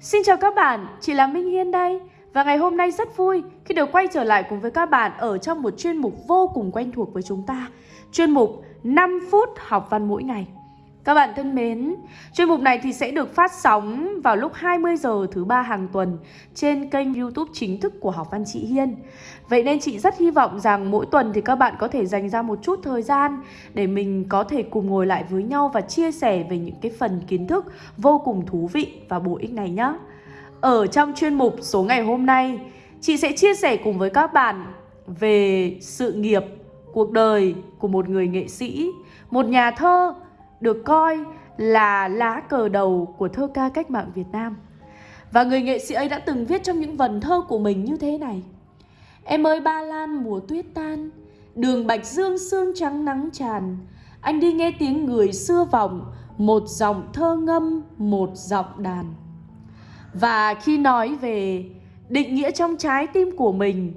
Xin chào các bạn, chị là Minh Hiên đây. Và ngày hôm nay rất vui khi được quay trở lại cùng với các bạn ở trong một chuyên mục vô cùng quen thuộc với chúng ta. Chuyên mục 5 phút học văn mỗi ngày các bạn thân mến, chuyên mục này thì sẽ được phát sóng vào lúc 20 giờ thứ ba hàng tuần trên kênh YouTube chính thức của Học văn chị Hiên. Vậy nên chị rất hy vọng rằng mỗi tuần thì các bạn có thể dành ra một chút thời gian để mình có thể cùng ngồi lại với nhau và chia sẻ về những cái phần kiến thức vô cùng thú vị và bổ ích này nhé. Ở trong chuyên mục số ngày hôm nay, chị sẽ chia sẻ cùng với các bạn về sự nghiệp, cuộc đời của một người nghệ sĩ, một nhà thơ được coi là lá cờ đầu của thơ ca cách mạng Việt Nam. Và người nghệ sĩ ấy đã từng viết trong những vần thơ của mình như thế này. Em ơi ba lan mùa tuyết tan, đường bạch dương sương trắng nắng tràn, anh đi nghe tiếng người xưa vọng, một dòng thơ ngâm, một giọng đàn. Và khi nói về định nghĩa trong trái tim của mình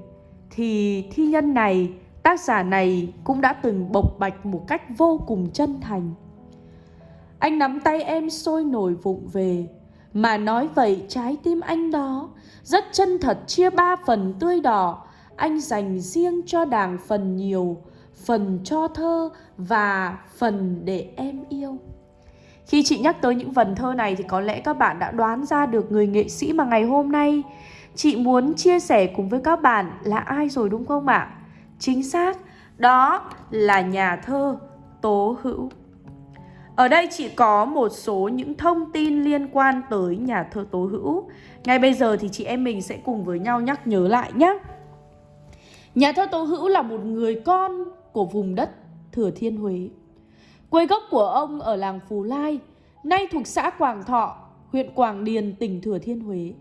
thì thi nhân này, tác giả này cũng đã từng bộc bạch một cách vô cùng chân thành. Anh nắm tay em sôi nổi vụng về. Mà nói vậy trái tim anh đó Rất chân thật chia ba phần tươi đỏ. Anh dành riêng cho đảng phần nhiều Phần cho thơ và phần để em yêu. Khi chị nhắc tới những vần thơ này Thì có lẽ các bạn đã đoán ra được người nghệ sĩ mà ngày hôm nay Chị muốn chia sẻ cùng với các bạn là ai rồi đúng không ạ? Chính xác, đó là nhà thơ Tố Hữu ở đây chỉ có một số những thông tin liên quan tới nhà thơ Tố Hữu. Ngay bây giờ thì chị em mình sẽ cùng với nhau nhắc nhớ lại nhé. Nhà thơ Tố Hữu là một người con của vùng đất Thừa Thiên Huế. Quê gốc của ông ở làng Phú Lai, nay thuộc xã Quảng Thọ, huyện Quảng Điền, tỉnh Thừa Thiên Huế.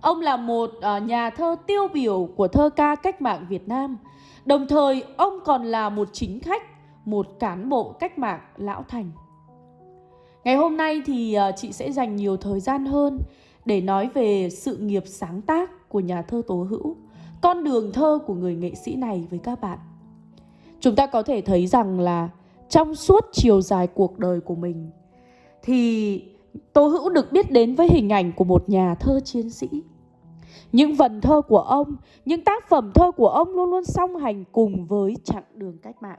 Ông là một à, nhà thơ tiêu biểu của thơ ca cách mạng Việt Nam. Đồng thời, ông còn là một chính khách, một cán bộ cách mạng lão thành. Ngày hôm nay thì ờ, chị sẽ dành nhiều thời gian hơn để nói về sự nghiệp sáng tác của nhà thơ Tố Hữu, con đường thơ của người nghệ sĩ này với các bạn. Chúng ta có thể thấy rằng là trong suốt chiều dài cuộc đời của mình thì Tố Hữu được biết đến với hình ảnh của một nhà thơ chiến sĩ. Những vần thơ của ông, những tác phẩm thơ của ông luôn luôn song hành cùng với chặng đường cách mạng.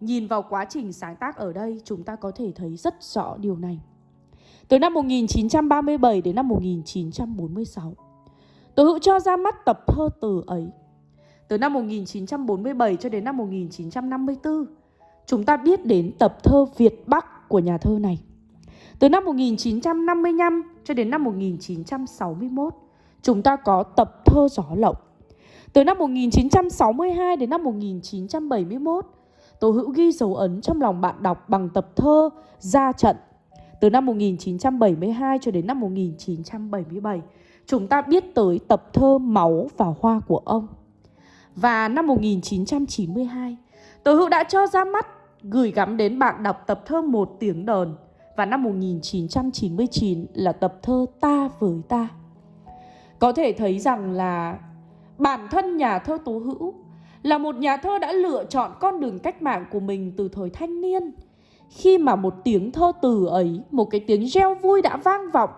Nhìn vào quá trình sáng tác ở đây chúng ta có thể thấy rất rõ điều này. Từ năm 1937 đến năm 1946, Tố Hữu cho ra mắt tập thơ từ ấy. Từ năm 1947 cho đến năm 1954, chúng ta biết đến tập thơ Việt Bắc của nhà thơ này. Từ năm 1955 cho đến năm 1961, chúng ta có tập thơ Gió Lộng. Từ năm 1962 đến năm 1971, Tố Hữu ghi dấu ấn trong lòng bạn đọc bằng tập thơ Ra trận từ năm 1972 cho đến năm 1977. Chúng ta biết tới tập thơ Máu và Hoa của ông. Và năm 1992, Tố Hữu đã cho ra mắt gửi gắm đến bạn đọc tập thơ Một tiếng đờn và năm 1999 là tập thơ Ta với ta. Có thể thấy rằng là bản thân nhà thơ Tố Hữu là một nhà thơ đã lựa chọn con đường cách mạng của mình từ thời thanh niên. Khi mà một tiếng thơ từ ấy, một cái tiếng reo vui đã vang vọng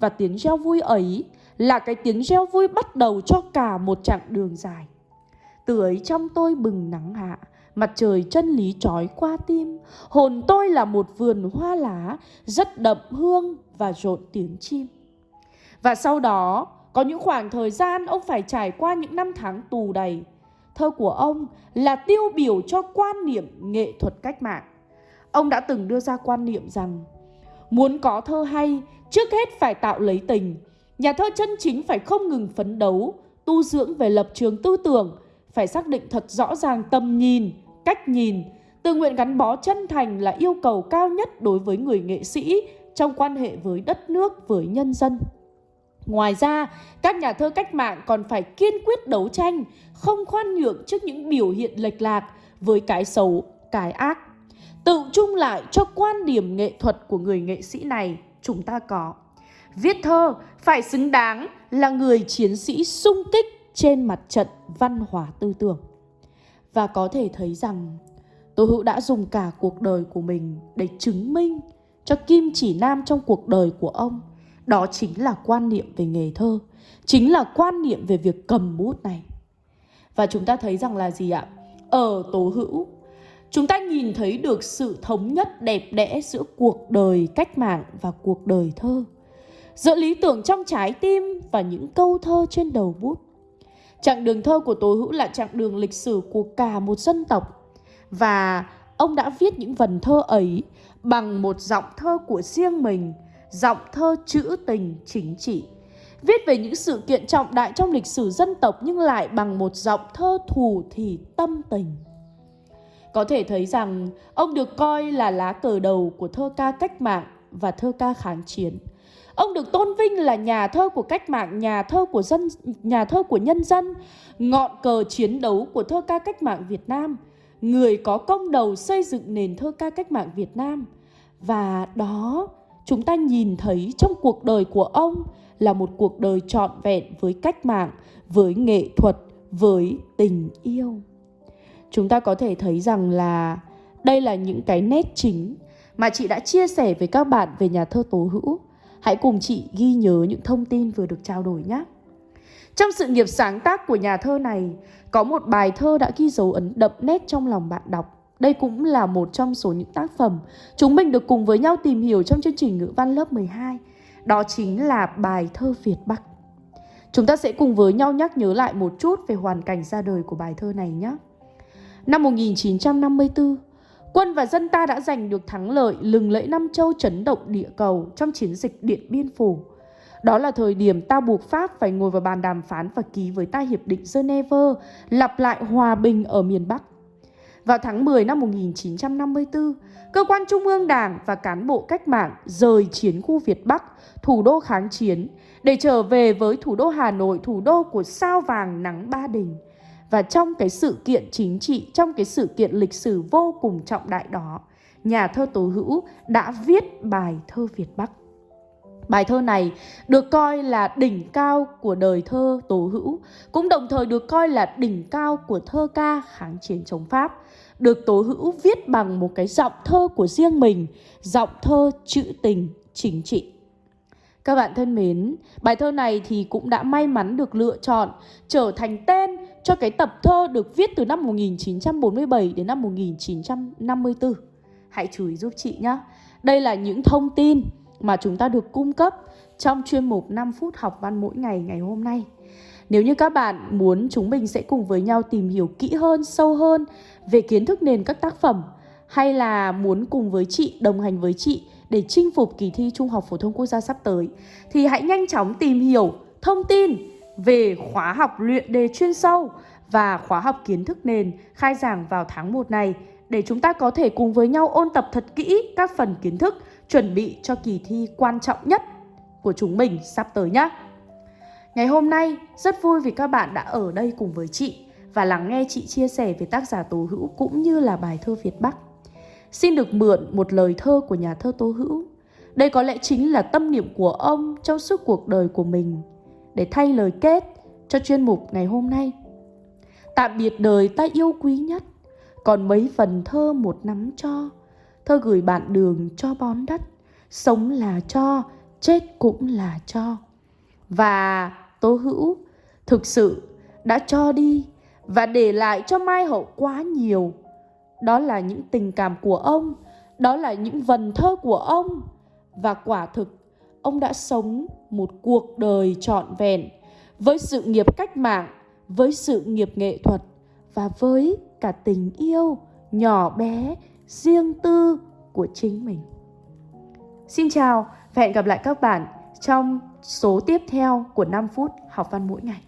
và tiếng reo vui ấy là cái tiếng reo vui bắt đầu cho cả một chặng đường dài. Từ ấy trong tôi bừng nắng hạ, mặt trời chân lý trói qua tim, hồn tôi là một vườn hoa lá rất đậm hương và rộn tiếng chim. Và sau đó, có những khoảng thời gian ông phải trải qua những năm tháng tù đầy Thơ của ông là tiêu biểu cho quan niệm nghệ thuật cách mạng. Ông đã từng đưa ra quan niệm rằng muốn có thơ hay, trước hết phải tạo lấy tình. Nhà thơ chân chính phải không ngừng phấn đấu, tu dưỡng về lập trường tư tưởng, phải xác định thật rõ ràng tầm nhìn, cách nhìn, tự nguyện gắn bó chân thành là yêu cầu cao nhất đối với người nghệ sĩ trong quan hệ với đất nước, với nhân dân. Ngoài ra, các nhà thơ cách mạng còn phải kiên quyết đấu tranh, không khoan nhượng trước những biểu hiện lệch lạc với cái xấu, cái ác. Tự chung lại cho quan điểm nghệ thuật của người nghệ sĩ này chúng ta có. Viết thơ phải xứng đáng là người chiến sĩ sung kích trên mặt trận văn hóa tư tưởng. Và có thể thấy rằng Tô Hữu đã dùng cả cuộc đời của mình để chứng minh cho kim chỉ nam trong cuộc đời của ông đó chính là quan niệm về nghề thơ, chính là quan niệm về việc cầm bút này. Và chúng ta thấy rằng là gì ạ? Ở Tố Hữu, chúng ta nhìn thấy được sự thống nhất đẹp đẽ giữa cuộc đời cách mạng và cuộc đời thơ. Giữa lý tưởng trong trái tim và những câu thơ trên đầu bút. Chặng đường thơ của Tố Hữu là chặng đường lịch sử của cả một dân tộc. Và ông đã viết những vần thơ ấy bằng một giọng thơ của riêng mình, giọng thơ trữ tình chính trị. Viết về những sự kiện trọng đại trong lịch sử dân tộc nhưng lại bằng một giọng thơ thù thì tâm tình. Có thể thấy rằng ông được coi là lá cờ đầu của thơ ca cách mạng và thơ ca kháng chiến. Ông được tôn vinh là nhà thơ của cách mạng, nhà thơ của dân, nhà thơ của nhân dân, ngọn cờ chiến đấu của thơ ca cách mạng Việt Nam, người có công đầu xây dựng nền thơ ca cách mạng Việt Nam. Và đó chúng ta nhìn thấy trong cuộc đời của ông là một cuộc đời trọn vẹn với cách mạng, với nghệ thuật, với tình yêu. Chúng ta có thể thấy rằng là đây là những cái nét chính mà chị đã chia sẻ với các bạn về nhà thơ Tố Hữu. Hãy cùng chị ghi nhớ những thông tin vừa được trao đổi nhé. Trong sự nghiệp sáng tác của nhà thơ này, có một bài thơ đã ghi dấu ấn đậm nét trong lòng bạn đọc. Đây cũng là một trong số những tác phẩm chúng mình được cùng với nhau tìm hiểu trong chương trình ngữ văn lớp 12. Đó chính là bài thơ Việt Bắc. Chúng ta sẽ cùng với nhau nhắc nhớ lại một chút về hoàn cảnh ra đời của bài thơ này nhé. Năm 1954, quân và dân ta đã giành được thắng lợi lừng lẫy Nam Châu chấn động địa cầu trong chiến dịch Điện Biên Phủ. Đó là thời điểm ta buộc Pháp phải ngồi vào bàn đàm phán và ký với ta Hiệp định Geneva, lặp lại hòa bình ở miền Bắc. Vào tháng 10 năm 1954, cơ quan trung ương đảng và cán bộ cách mạng rời chiến khu Việt Bắc, thủ đô kháng chiến, để trở về với thủ đô Hà Nội, thủ đô của sao vàng nắng ba đình. Và trong cái sự kiện chính trị, trong cái sự kiện lịch sử vô cùng trọng đại đó, nhà thơ Tố Hữu đã viết bài thơ Việt Bắc. Bài thơ này được coi là đỉnh cao của đời thơ Tố Hữu, cũng đồng thời được coi là đỉnh cao của thơ ca kháng chiến chống Pháp, được Tố Hữu viết bằng một cái giọng thơ của riêng mình, giọng thơ trữ tình, chính trị. Các bạn thân mến, bài thơ này thì cũng đã may mắn được lựa chọn trở thành tên cho cái tập thơ được viết từ năm 1947 đến năm 1954. Hãy chú ý giúp chị nhé. Đây là những thông tin mà chúng ta được cung cấp trong chuyên mục 5 phút học văn mỗi ngày ngày hôm nay. Nếu như các bạn muốn chúng mình sẽ cùng với nhau tìm hiểu kỹ hơn, sâu hơn về kiến thức nền các tác phẩm hay là muốn cùng với chị, đồng hành với chị để chinh phục kỳ thi Trung học phổ thông quốc gia sắp tới thì hãy nhanh chóng tìm hiểu thông tin về khóa học luyện đề chuyên sâu và khóa học kiến thức nền khai giảng vào tháng 1 này để chúng ta có thể cùng với nhau ôn tập thật kỹ các phần kiến thức chuẩn bị cho kỳ thi quan trọng nhất của chúng mình sắp tới nhé. Ngày hôm nay rất vui vì các bạn đã ở đây cùng với chị và lắng nghe chị chia sẻ về tác giả Tố Hữu cũng như là bài thơ Việt Bắc. Xin được mượn một lời thơ của nhà thơ Tố Hữu. Đây có lẽ chính là tâm niệm của ông trong suốt cuộc đời của mình để thay lời kết cho chuyên mục ngày hôm nay. Tạm biệt đời ta yêu quý nhất, còn mấy phần thơ một nắm cho tôi gửi bạn đường cho bón đất, sống là cho, chết cũng là cho. Và Tố Hữu thực sự đã cho đi và để lại cho Mai Hậu quá nhiều. Đó là những tình cảm của ông, đó là những vần thơ của ông. Và quả thực, ông đã sống một cuộc đời trọn vẹn với sự nghiệp cách mạng, với sự nghiệp nghệ thuật và với cả tình yêu nhỏ bé, riêng tư của chính mình. Xin chào và hẹn gặp lại các bạn trong số tiếp theo của 5 phút học văn mỗi ngày.